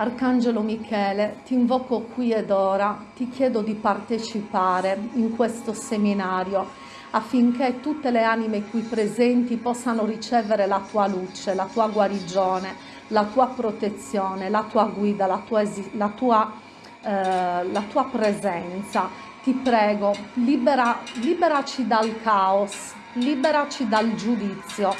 Arcangelo Michele, ti invoco qui ed ora, ti chiedo di partecipare in questo seminario affinché tutte le anime qui presenti possano ricevere la tua luce, la tua guarigione, la tua protezione, la tua guida, la tua, la tua, eh, la tua presenza. Ti prego, libera, liberaci dal caos, liberaci dal giudizio,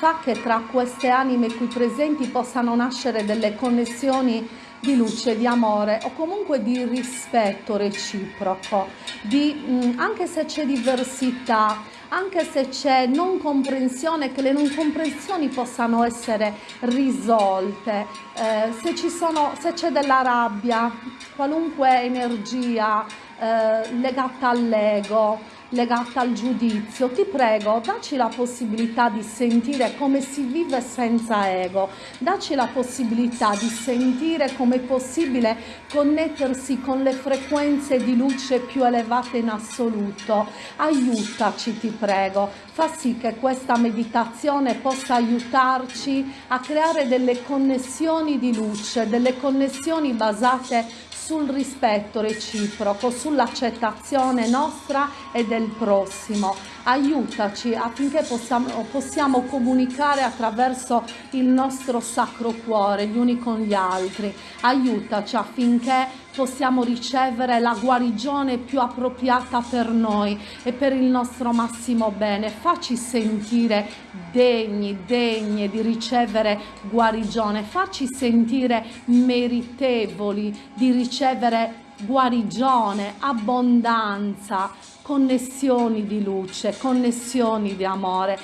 fa che tra queste anime qui presenti possano nascere delle connessioni di luce, di amore o comunque di rispetto reciproco, di, mm, anche se c'è diversità, anche se c'è non comprensione, che le non comprensioni possano essere risolte, eh, se, c'è della rabbia, qualunque energia eh, legata all'ego, legata al giudizio, ti prego, dacci la possibilità di sentire come si vive senza ego, dacci la possibilità di sentire come è possibile connettersi con le frequenze di luce più elevate in assoluto. Aiutaci, ti prego, fa sì che questa meditazione possa aiutarci a creare delle connessioni di luce, delle connessioni basate sul rispetto reciproco, sull'accettazione nostra e del prossimo. Aiutaci affinché possiamo, possiamo comunicare attraverso il nostro sacro cuore gli uni con gli altri. Aiutaci affinché possiamo ricevere la guarigione più appropriata per noi e per il nostro massimo bene. Facci sentire degni, degne di ricevere guarigione, facci sentire meritevoli di ricevere guarigione, abbondanza, connessioni di luce, connessioni di amore.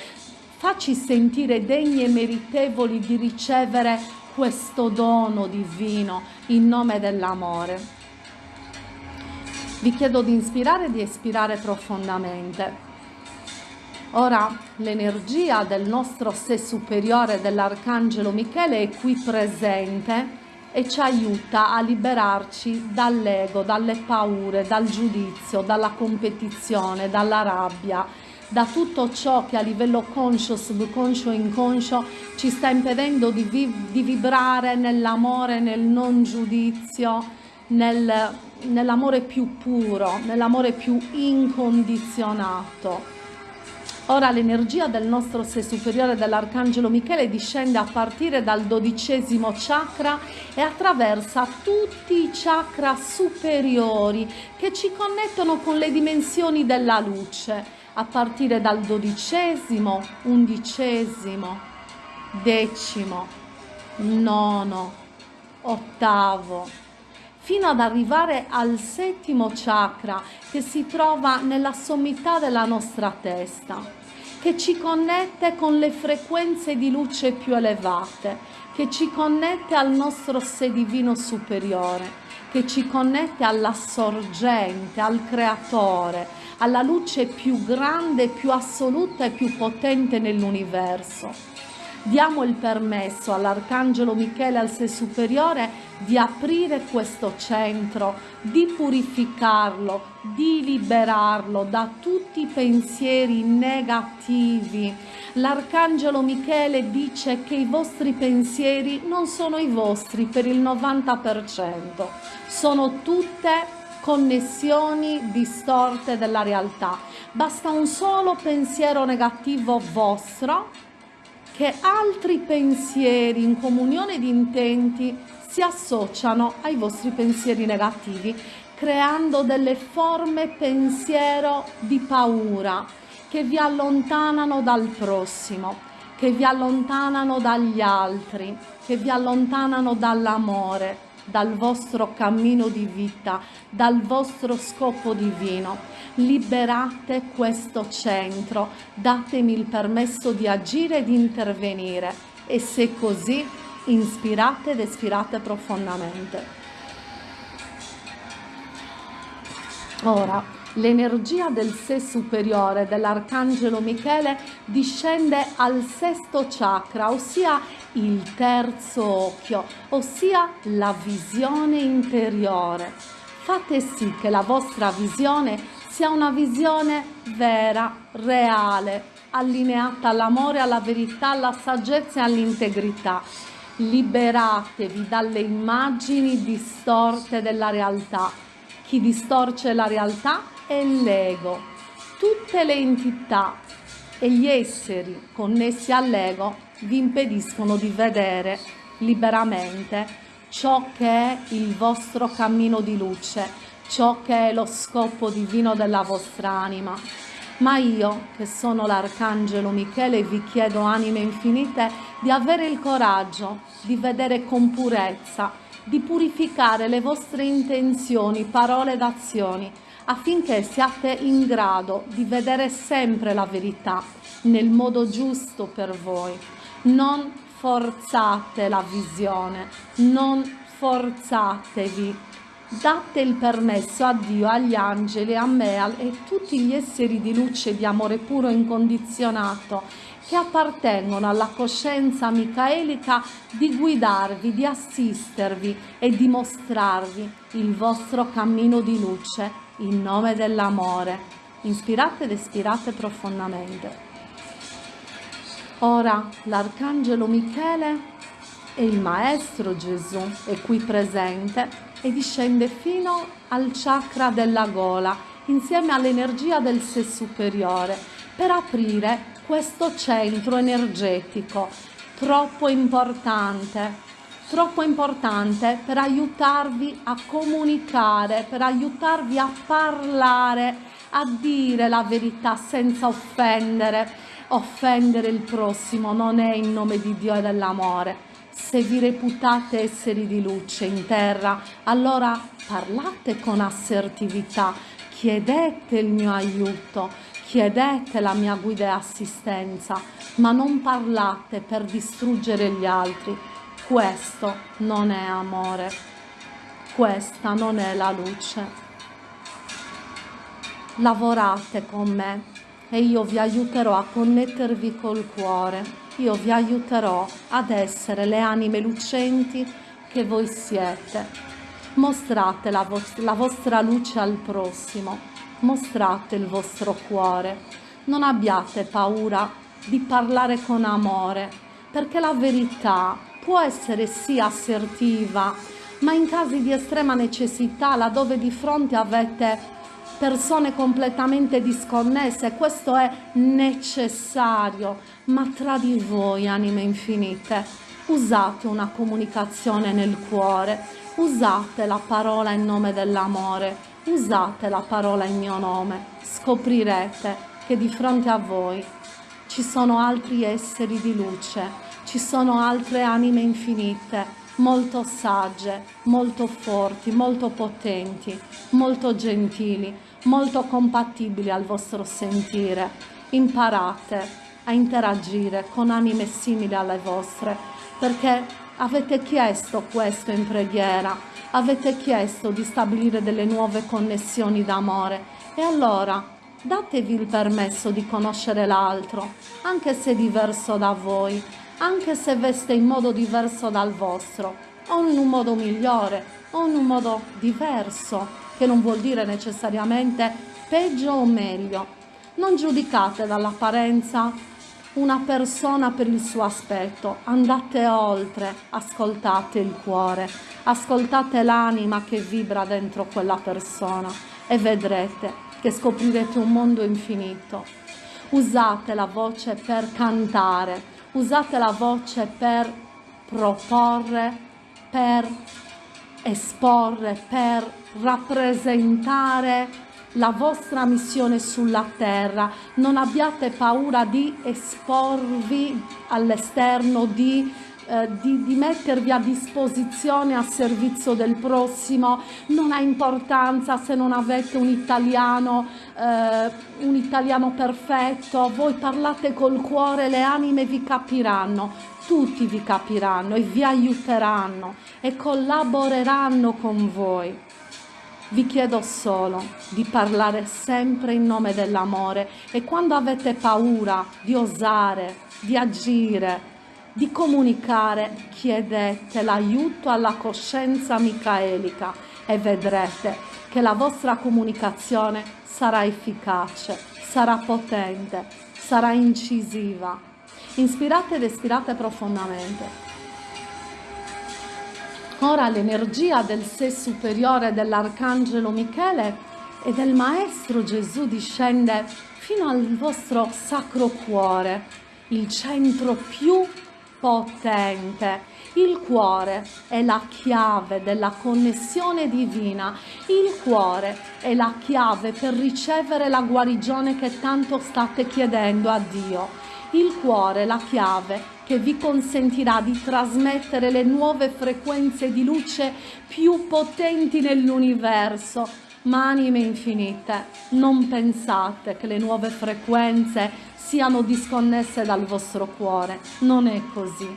Facci sentire degni e meritevoli di ricevere questo dono divino in nome dell'amore. Vi chiedo di inspirare e di espirare profondamente. Ora l'energia del nostro sé superiore dell'Arcangelo Michele è qui presente e ci aiuta a liberarci dall'ego, dalle paure, dal giudizio, dalla competizione, dalla rabbia, da tutto ciò che a livello conscio, subconscio e inconscio ci sta impedendo di, vi di vibrare nell'amore, nel non giudizio, nel, nell'amore più puro, nell'amore più incondizionato. Ora l'energia del nostro sé superiore dell'Arcangelo Michele discende a partire dal dodicesimo chakra e attraversa tutti i chakra superiori che ci connettono con le dimensioni della luce, a partire dal dodicesimo, undicesimo, decimo, nono, ottavo, fino ad arrivare al settimo chakra che si trova nella sommità della nostra testa, che ci connette con le frequenze di luce più elevate, che ci connette al nostro sé divino superiore, che ci connette alla sorgente, al creatore, alla luce più grande, più assoluta e più potente nell'universo diamo il permesso all'Arcangelo Michele al sé superiore di aprire questo centro, di purificarlo, di liberarlo da tutti i pensieri negativi. L'Arcangelo Michele dice che i vostri pensieri non sono i vostri per il 90%, sono tutte connessioni distorte della realtà. Basta un solo pensiero negativo vostro che altri pensieri in comunione di intenti si associano ai vostri pensieri negativi, creando delle forme pensiero di paura che vi allontanano dal prossimo, che vi allontanano dagli altri, che vi allontanano dall'amore, dal vostro cammino di vita, dal vostro scopo divino liberate questo centro, datemi il permesso di agire e di intervenire e se così inspirate ed espirate profondamente. Ora, l'energia del sé superiore dell'Arcangelo Michele discende al sesto chakra, ossia il terzo occhio, ossia la visione interiore. Fate sì che la vostra visione sia una visione vera, reale, allineata all'amore, alla verità, alla saggezza e all'integrità. liberatevi dalle immagini distorte della realtà. Chi distorce la realtà è l'ego. Tutte le entità e gli esseri connessi all'ego vi impediscono di vedere liberamente ciò che è il vostro cammino di luce, ciò che è lo scopo divino della vostra anima. Ma io, che sono l'Arcangelo Michele, vi chiedo, anime infinite, di avere il coraggio di vedere con purezza, di purificare le vostre intenzioni, parole ed azioni, affinché siate in grado di vedere sempre la verità nel modo giusto per voi. Non forzate la visione, non forzatevi. Date il permesso a Dio, agli angeli, a me e a tutti gli esseri di luce di amore puro e incondizionato che appartengono alla coscienza micaelica di guidarvi, di assistervi e di mostrarvi il vostro cammino di luce in nome dell'amore. Inspirate ed espirate profondamente. Ora l'Arcangelo Michele e il Maestro Gesù è qui presente e discende fino al chakra della gola insieme all'energia del sé superiore per aprire questo centro energetico troppo importante troppo importante per aiutarvi a comunicare, per aiutarvi a parlare, a dire la verità senza offendere, offendere il prossimo non è in nome di Dio e dell'amore. Se vi reputate esseri di luce in terra, allora parlate con assertività, chiedete il mio aiuto, chiedete la mia guida e assistenza, ma non parlate per distruggere gli altri. Questo non è amore, questa non è la luce. Lavorate con me e io vi aiuterò a connettervi col cuore, io vi aiuterò ad essere le anime lucenti che voi siete. Mostrate la, vostra, la vostra luce al prossimo, mostrate il vostro cuore, non abbiate paura di parlare con amore, perché la verità può essere sì assertiva, ma in casi di estrema necessità, laddove di fronte avete persone completamente disconnesse, questo è necessario, ma tra di voi, anime infinite, usate una comunicazione nel cuore, usate la parola in nome dell'amore, usate la parola in mio nome, scoprirete che di fronte a voi ci sono altri esseri di luce, ci sono altre anime infinite, molto sagge, molto forti, molto potenti, molto gentili, molto compatibili al vostro sentire. Imparate a interagire con anime simili alle vostre, perché avete chiesto questo in preghiera, avete chiesto di stabilire delle nuove connessioni d'amore e allora datevi il permesso di conoscere l'altro, anche se diverso da voi, anche se veste in modo diverso dal vostro, o in un modo migliore, o in un modo diverso, che non vuol dire necessariamente peggio o meglio. Non giudicate dall'apparenza una persona per il suo aspetto, andate oltre, ascoltate il cuore, ascoltate l'anima che vibra dentro quella persona e vedrete che scoprirete un mondo infinito. Usate la voce per cantare, usate la voce per proporre, per esporre, per rappresentare la vostra missione sulla terra, non abbiate paura di esporvi all'esterno, di, eh, di, di, mettervi a disposizione a servizio del prossimo, non ha importanza se non avete un italiano, eh, un italiano perfetto, voi parlate col cuore, le anime vi capiranno, tutti vi capiranno e vi aiuteranno e collaboreranno con voi. Vi chiedo solo di parlare sempre in nome dell'amore e quando avete paura di osare, di agire, di comunicare, chiedete l'aiuto alla coscienza micaelica e vedrete che la vostra comunicazione sarà efficace, sarà potente, sarà incisiva Inspirate ed espirate profondamente. Ora l'energia del sé superiore dell'Arcangelo Michele e del Maestro Gesù discende fino al vostro sacro cuore, il centro più potente. Il cuore è la chiave della connessione divina, il cuore è la chiave per ricevere la guarigione che tanto state chiedendo a Dio. Il cuore è la chiave che vi consentirà di trasmettere le nuove frequenze di luce più potenti nell'universo. Ma anime infinite, non pensate che le nuove frequenze siano disconnesse dal vostro cuore, non è così.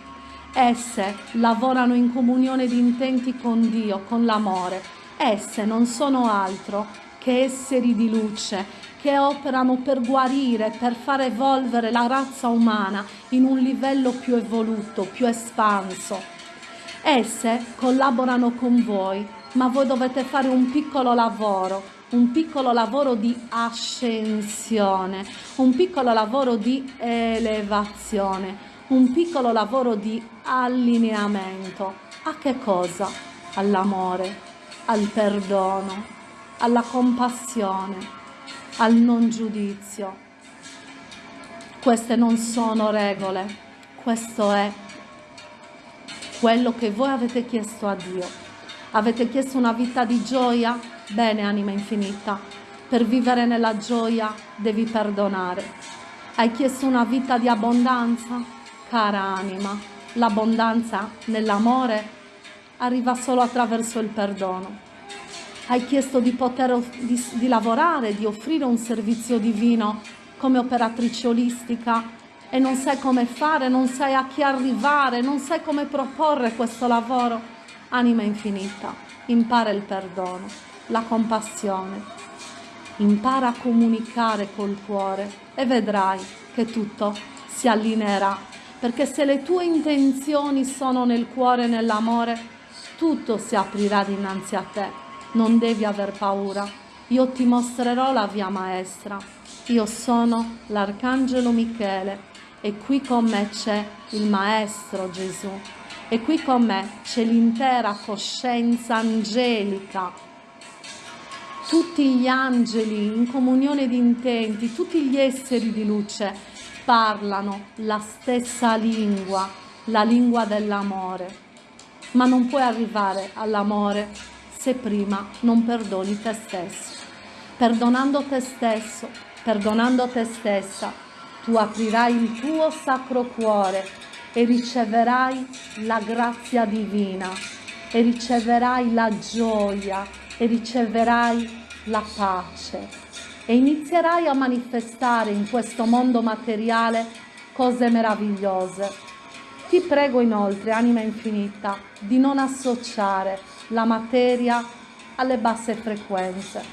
Esse lavorano in comunione di intenti con Dio, con l'amore. Esse non sono altro che esseri di luce che operano per guarire, per far evolvere la razza umana in un livello più evoluto, più espanso. Esse collaborano con voi, ma voi dovete fare un piccolo lavoro, un piccolo lavoro di ascensione, un piccolo lavoro di elevazione, un piccolo lavoro di allineamento. A che cosa? All'amore, al perdono, alla compassione, al non giudizio. Queste non sono regole, questo è quello che voi avete chiesto a Dio. Avete chiesto una vita di gioia? Bene, anima infinita, per vivere nella gioia devi perdonare. Hai chiesto una vita di abbondanza? Cara anima, l'abbondanza nell'amore arriva solo attraverso il perdono hai chiesto di poter di, di lavorare, di offrire un servizio divino come operatrice olistica e non sai come fare, non sai a chi arrivare, non sai come proporre questo lavoro, anima infinita, impara il perdono, la compassione, impara a comunicare col cuore e vedrai che tutto si allineerà, perché se le tue intenzioni sono nel cuore e nell'amore, tutto si aprirà dinanzi a te non devi aver paura, io ti mostrerò la via maestra. Io sono l'Arcangelo Michele e qui con me c'è il Maestro Gesù e qui con me c'è l'intera coscienza angelica. Tutti gli angeli in comunione di intenti, tutti gli esseri di luce parlano la stessa lingua, la lingua dell'amore. Ma non puoi arrivare all'amore se prima non perdoni te stesso. Perdonando te stesso, perdonando te stessa, tu aprirai il tuo sacro cuore e riceverai la grazia divina e riceverai la gioia e riceverai la pace e inizierai a manifestare in questo mondo materiale cose meravigliose. Ti prego inoltre, anima infinita, di non associare la materia alle basse frequenze.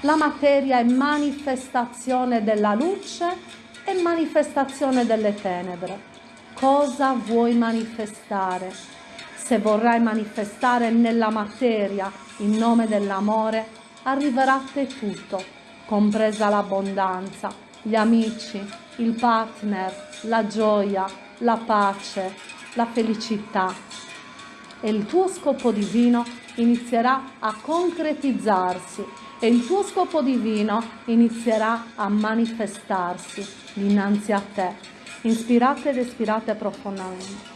La materia è manifestazione della luce e manifestazione delle tenebre. Cosa vuoi manifestare? Se vorrai manifestare nella materia in nome dell'amore, arriverà a te tutto, compresa l'abbondanza, gli amici, il partner, la gioia, la pace, la felicità. E il tuo scopo divino inizierà a concretizzarsi e il tuo scopo divino inizierà a manifestarsi dinanzi a te. Inspirate ed espirate profondamente.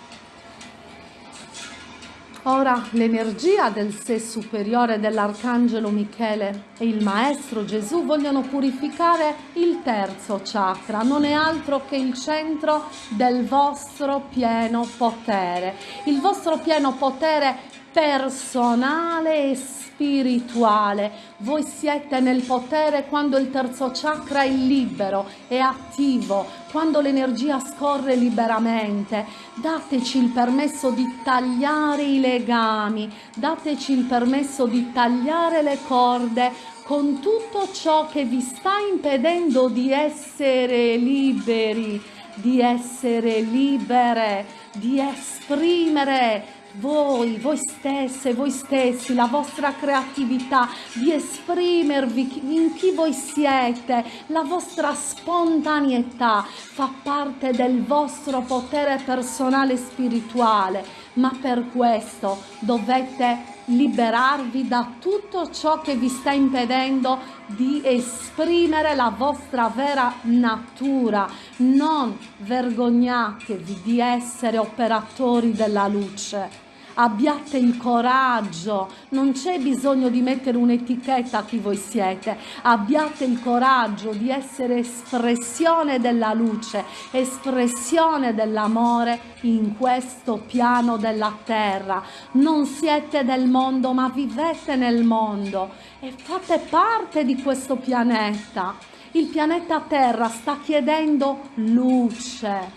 Ora l'energia del sé superiore dell'Arcangelo Michele e il Maestro Gesù vogliono purificare il terzo chakra, non è altro che il centro del vostro pieno potere. Il vostro pieno potere personale e spirituale. Voi siete nel potere quando il terzo chakra è libero, è attivo, quando l'energia scorre liberamente. Dateci il permesso di tagliare i legami, dateci il permesso di tagliare le corde con tutto ciò che vi sta impedendo di essere liberi, di essere libere, di esprimere voi, voi stesse, voi stessi, la vostra creatività, di esprimervi in chi voi siete, la vostra spontaneità fa parte del vostro potere personale spirituale ma per questo dovete liberarvi da tutto ciò che vi sta impedendo di esprimere la vostra vera natura. Non vergognatevi di essere operatori della luce abbiate il coraggio, non c'è bisogno di mettere un'etichetta a chi voi siete, abbiate il coraggio di essere espressione della luce, espressione dell'amore in questo piano della terra. Non siete del mondo, ma vivete nel mondo e fate parte di questo pianeta. Il pianeta Terra sta chiedendo luce,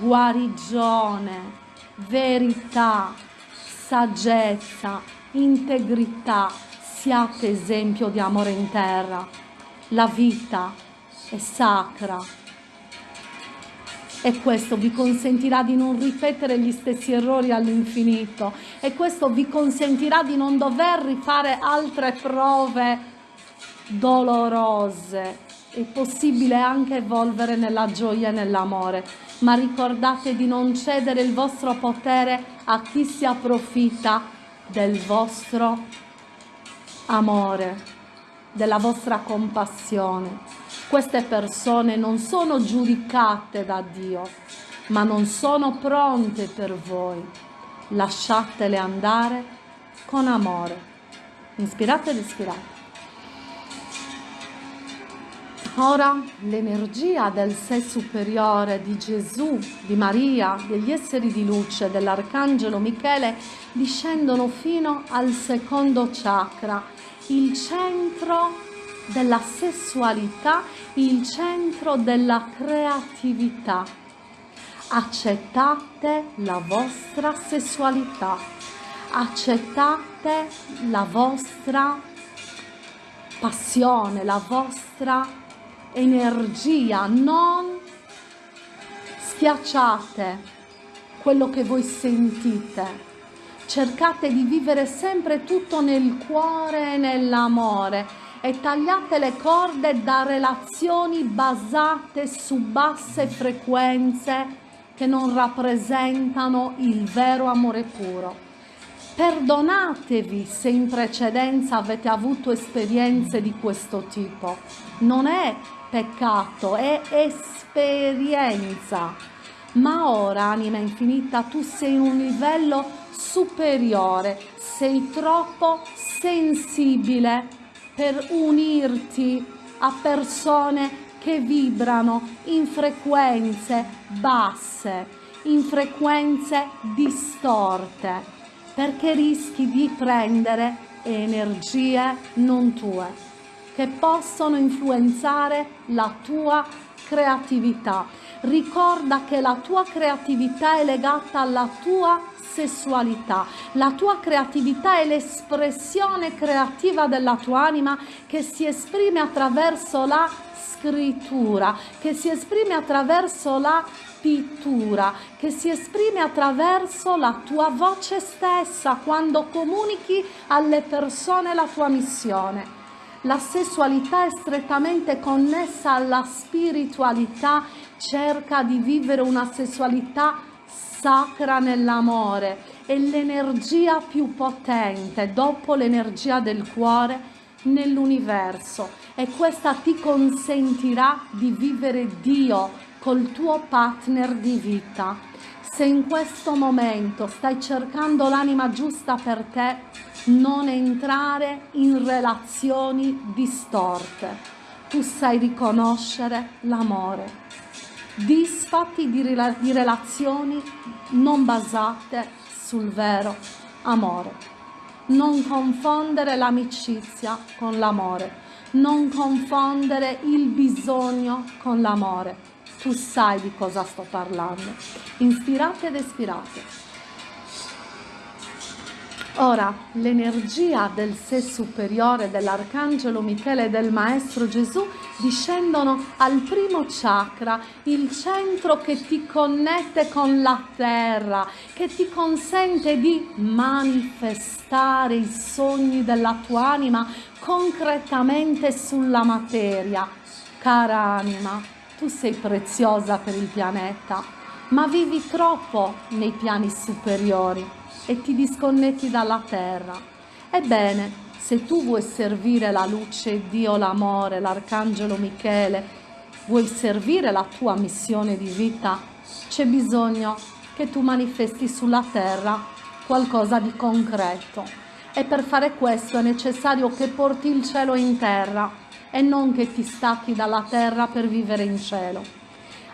guarigione, verità, saggezza, integrità, siate esempio di amore in terra. La vita è sacra e questo vi consentirà di non ripetere gli stessi errori all'infinito e questo vi consentirà di non dover rifare altre prove dolorose. È possibile anche evolvere nella gioia e nell'amore, ma ricordate di non cedere il vostro potere a chi si approfitta del vostro amore, della vostra compassione. Queste persone non sono giudicate da Dio, ma non sono pronte per voi. Lasciatele andare con amore. Inspirate ed ispirate. Ora l'energia del sé superiore di Gesù, di Maria, degli esseri di luce, dell'Arcangelo Michele discendono fino al secondo chakra, il centro della sessualità, il centro della creatività. Accettate la vostra sessualità, accettate la vostra passione, la vostra energia, non schiacciate quello che voi sentite. Cercate di vivere sempre tutto nel cuore e nell'amore e tagliate le corde da relazioni basate su basse frequenze che non rappresentano il vero amore puro. Perdonatevi se in precedenza avete avuto esperienze di questo tipo. Non è peccato, è esperienza. Ma ora, anima infinita, tu sei in un livello superiore, sei troppo sensibile per unirti a persone che vibrano in frequenze basse, in frequenze distorte, perché rischi di prendere energie non tue che possono influenzare la tua creatività. Ricorda che la tua creatività è legata alla tua sessualità. La tua creatività è l'espressione creativa della tua anima che si esprime attraverso la scrittura, che si esprime attraverso la pittura, che si esprime attraverso la tua voce stessa quando comunichi alle persone la tua missione. La sessualità è strettamente connessa alla spiritualità, cerca di vivere una sessualità sacra nell'amore, è l'energia più potente dopo l'energia del cuore nell'universo e questa ti consentirà di vivere Dio col tuo partner di vita. Se in questo momento stai cercando l'anima giusta per te, non entrare in relazioni distorte. Tu sai riconoscere l'amore. Disfatti di, di relazioni non basate sul vero amore. Non confondere l'amicizia con l'amore. Non confondere il bisogno con l'amore. Tu sai di cosa sto parlando. Inspirate ed espirate. Ora, l'energia del sé superiore dell'Arcangelo Michele e del Maestro Gesù discendono al primo chakra, il centro che ti connette con la terra, che ti consente di manifestare i sogni della tua anima concretamente sulla materia. Cara anima, tu sei preziosa per il pianeta, ma vivi troppo nei piani superiori e ti disconnetti dalla terra. Ebbene, se tu vuoi servire la luce, Dio, l'amore, l'arcangelo Michele, vuoi servire la tua missione di vita, c'è bisogno che tu manifesti sulla terra qualcosa di concreto. E per fare questo è necessario che porti il cielo in terra e non che ti stacchi dalla terra per vivere in cielo.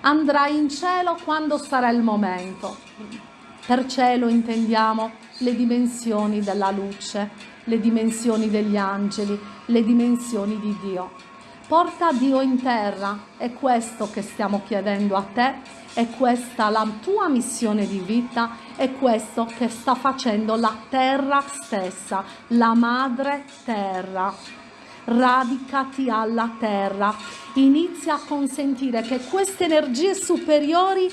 Andrai in cielo quando sarà il momento. Per cielo intendiamo le dimensioni della luce, le dimensioni degli angeli, le dimensioni di Dio. Porta Dio in terra, è questo che stiamo chiedendo a te, è questa la tua missione di vita, è questo che sta facendo la terra stessa, la madre terra. Radicati alla terra, inizia a consentire che queste energie superiori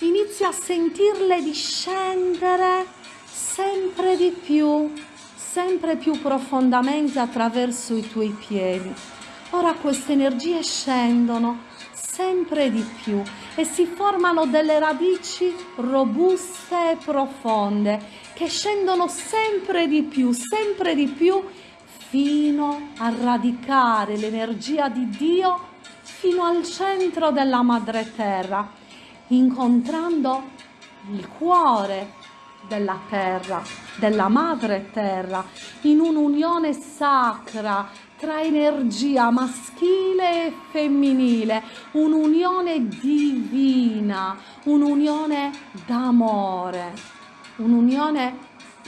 inizia a sentirle discendere sempre di più, sempre più profondamente attraverso i tuoi piedi. Ora queste energie scendono sempre di più e si formano delle radici robuste e profonde che scendono sempre di più, sempre di più fino a radicare l'energia di Dio fino al centro della madre terra, incontrando il cuore della terra, della madre terra, in un'unione sacra tra energia maschile e femminile, un'unione divina, un'unione d'amore, un'unione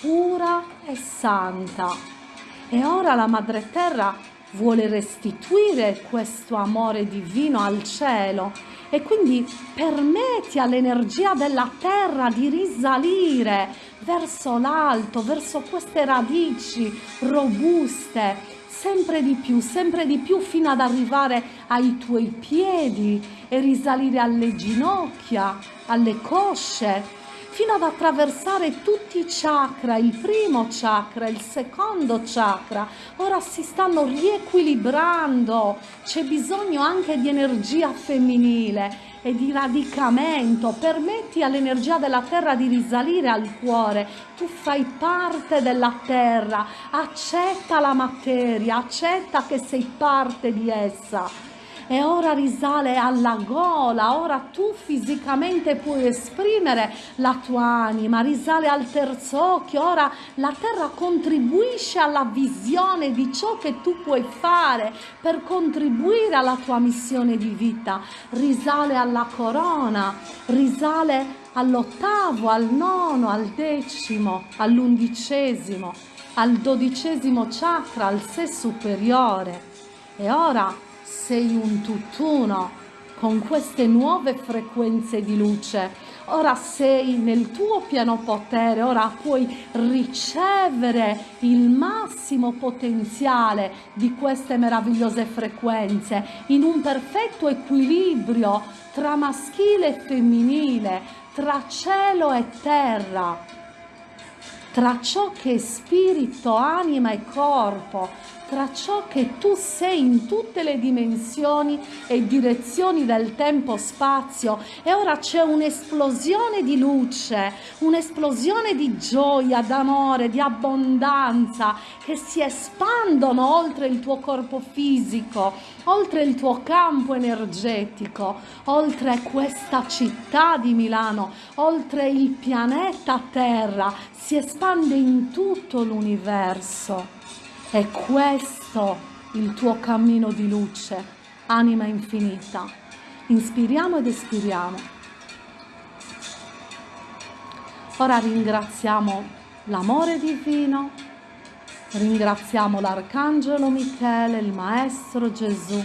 pura e santa. E ora la Madre Terra vuole restituire questo amore divino al cielo e quindi permetti all'energia della terra di risalire verso l'alto, verso queste radici robuste sempre di più, sempre di più fino ad arrivare ai tuoi piedi e risalire alle ginocchia, alle cosce, fino ad attraversare tutti i chakra, il primo chakra, il secondo chakra. Ora si stanno riequilibrando, c'è bisogno anche di energia femminile e di radicamento, permetti all'energia della terra di risalire al cuore, tu fai parte della terra, accetta la materia, accetta che sei parte di essa e ora risale alla gola, ora tu fisicamente puoi esprimere la tua anima, risale al terzo occhio, ora la terra contribuisce alla visione di ciò che tu puoi fare per contribuire alla tua missione di vita, risale alla corona, risale all'ottavo, al nono, al decimo, all'undicesimo, al dodicesimo chakra, al sé superiore. E ora sei un tutt'uno con queste nuove frequenze di luce. Ora sei nel tuo pieno potere, ora puoi ricevere il massimo potenziale di queste meravigliose frequenze in un perfetto equilibrio tra maschile e femminile, tra cielo e terra, tra ciò che è spirito, anima e corpo, tra ciò che tu sei in tutte le dimensioni e direzioni del tempo-spazio e ora c'è un'esplosione di luce, un'esplosione di gioia, d'amore, di abbondanza che si espandono oltre il tuo corpo fisico, oltre il tuo campo energetico, oltre questa città di Milano, oltre il pianeta Terra, si espande in tutto l'universo. È questo il tuo cammino di luce, anima infinita. Inspiriamo ed espiriamo. Ora ringraziamo l'amore divino, ringraziamo l'Arcangelo Michele, il Maestro Gesù,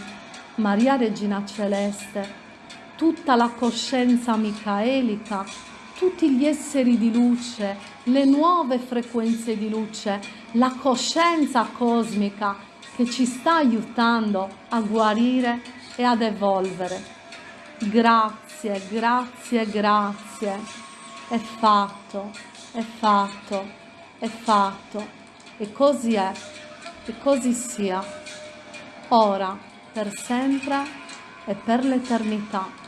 Maria Regina Celeste, tutta la coscienza micaelica, tutti gli esseri di luce, le nuove frequenze di luce, la coscienza cosmica che ci sta aiutando a guarire e ad evolvere. Grazie, grazie, grazie. È fatto, è fatto, è fatto. E così è, e così sia. Ora, per sempre e per l'eternità.